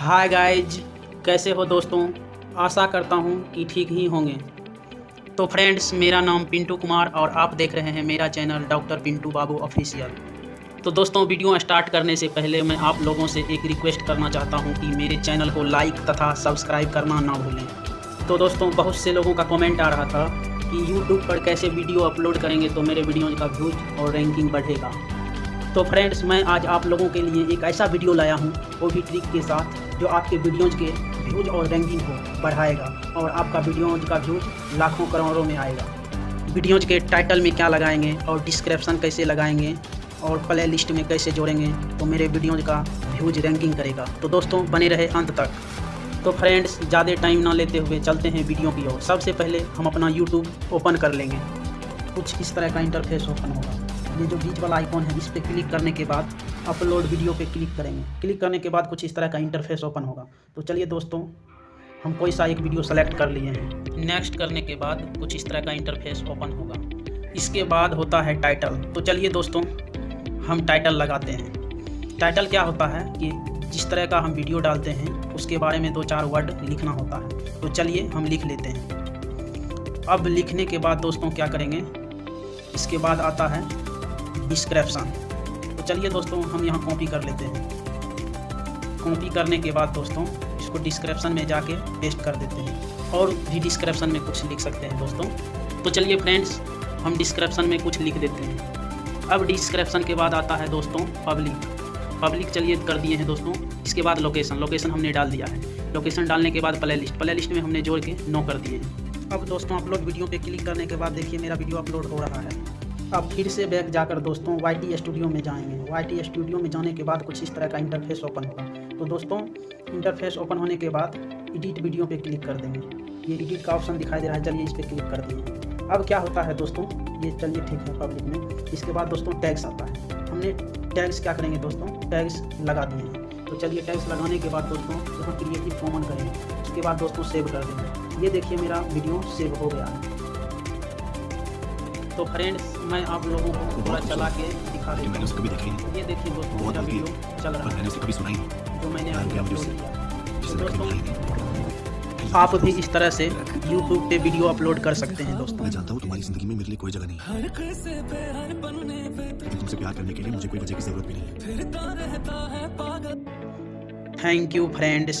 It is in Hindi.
हाय गाइज़ कैसे हो दोस्तों? आशा करता हूँ कि ठीक ही होंगे। तो फ्रेंड्स मेरा नाम पिंटू कुमार और आप देख रहे हैं मेरा channel doctor Pintu Babu official तो दोस्तों वीडियो स्टार्ट करने से पहले मैं आप लोगों से एक रिक्वेस्ट करना चाहता हूँ कि मेरे चैनल को लाइक तथा सब्सक्राइब करना ना भूलें। तो दोस्तों, बहुत से लोगों का कमेंट आ रहा था कि यूट्यूब पर कैसे वीडियो अपलोड करेंगे तो मेरे वीडियो का व्यूज़ और रैंकिंग बढ़ेगा। तो फ्रेंड्स मैं आज आप लोगों के लिए एक ऐसा वीडियो लाया हूँ वो भी ट्रिक के साथ, जो आपके वीडियोज़ के व्यूज़ और रैंकिंग को बढ़ाएगा और आपका वीडियोज़ का व्यूज़ लाखों करोड़ों में आएगा। वीडियोज़ के टाइटल में क्या लगाएँगे और डिस्क्रिप्शन कैसे लगाएँगे और प्ले लिस्ट में कैसे जोड़ेंगे तो मेरे वीडियोज़ का व्यूज़ रैंकिंग करेगा। तो दोस्तों, बने रहे अंत तक। तो फ्रेंड्स ज़्यादा टाइम ना लेते हुए चलते हैं वीडियो की ओर। सबसे पहले हम अपना यूट्यूब ओपन कर लेंगे। कुछ इस तरह का इंटरफेस ओपन होगा। ये जो बीच वाला आइकॉन है, इस पर क्लिक करने के बाद अपलोड वीडियो पे क्लिक करेंगे। क्लिक करने के बाद कुछ इस तरह का इंटरफेस ओपन होगा। तो चलिए दोस्तों, हम कोई सा एक वीडियो सेलेक्ट कर लिए हैं। नेक्स्ट करने के बाद कुछ इस तरह का इंटरफेस ओपन होगा। इसके बाद होता है टाइटल तो चलिए दोस्तों, हम टाइटल लगाते हैं। टाइटल क्या होता है कि जिस तरह का हम वीडियो डालते हैं, उसके बारे में दो चार वर्ड लिखना होता है। तो चलिए हम लिख लेते हैं। अब लिखने के बाद दोस्तों क्या करेंगे? इसके बाद आता है डिस्क्रिप्शन तो चलिए दोस्तों, हम यहाँ कॉपी कर लेते हैं। कॉपी करने के बाद दोस्तों, इसको डिस्क्रिप्शन में जाके पेस्ट कर देते हैं। और भी डिस्क्रिप्शन में कुछ लिख सकते हैं दोस्तों। तो चलिए फ्रेंड्स हम डिस्क्रिप्शन में कुछ लिख देते हैं। अब डिस्क्रिप्शन के बाद आता है दोस्तों पब्लिक पब्लिक चलिए कर दिए हैं दोस्तों। इसके बाद लोकेशन लोकेशन हमने डाल दिया है। लोकेशन डालने के बाद प्ले लिस्ट प्ले लिस्ट में हमने जोड़ के नो कर दिए हैं। अब दोस्तों अपलोड वीडियो पे क्लिक करने के बाद देखिए, मेरा वीडियो अपलोड हो रहा है। अब फिर से बैक जाकर दोस्तों वाई टी स्टूडियो में जाएँगे। वाई टी स्टूडियो में जाने के बाद कुछ इस तरह का इंटरफेस ओपन होगा। तो दोस्तों इंटरफेस ओपन होने के बाद एडिट वीडियो पे क्लिक कर देंगे। ये एडिट का ऑप्शन दिखाई दे रहा है, चलिए इस पर क्लिक कर देंगे। अब क्या होता है दोस्तों? ये चलिए ठीक है पब्लिक में। इसके बाद दोस्तों टैक्स आता है। हमने टैक्स क्या करेंगे दोस्तों? टैक्स लगा दिए हैं। तो चलिए टैक्स लगाने के बाद दोस्तों क्रिएटिव कॉमन करेंगे। उसके बाद दोस्तों सेव कर देंगे। ये देखिए मेरा वीडियो सेव हो गया है। तो फ्रेंड्स मैं आप लोगों को थोड़ा चला के दिखा देता मैंने उसे कभी देखा ही नहीं। ये देखिए दोस्तों मेरा वीडियो चल रहा मैंने उसे कभी सुना ही नहीं। जो मैंने क्या अपलोड किया तो दोस्तों ही आप भी इस तरह से YouTube पे वीडियो अपलोड कर सकते हैं दोस्तों। मैं जानता हूँ तुम्हारी ज़िंदगी में मेरे लिए कोई जगह नहीं है। तुमसे प्यार करने के लिए मुझे कोई वजह की ज़रूरत भी नहीं है। Thank you friends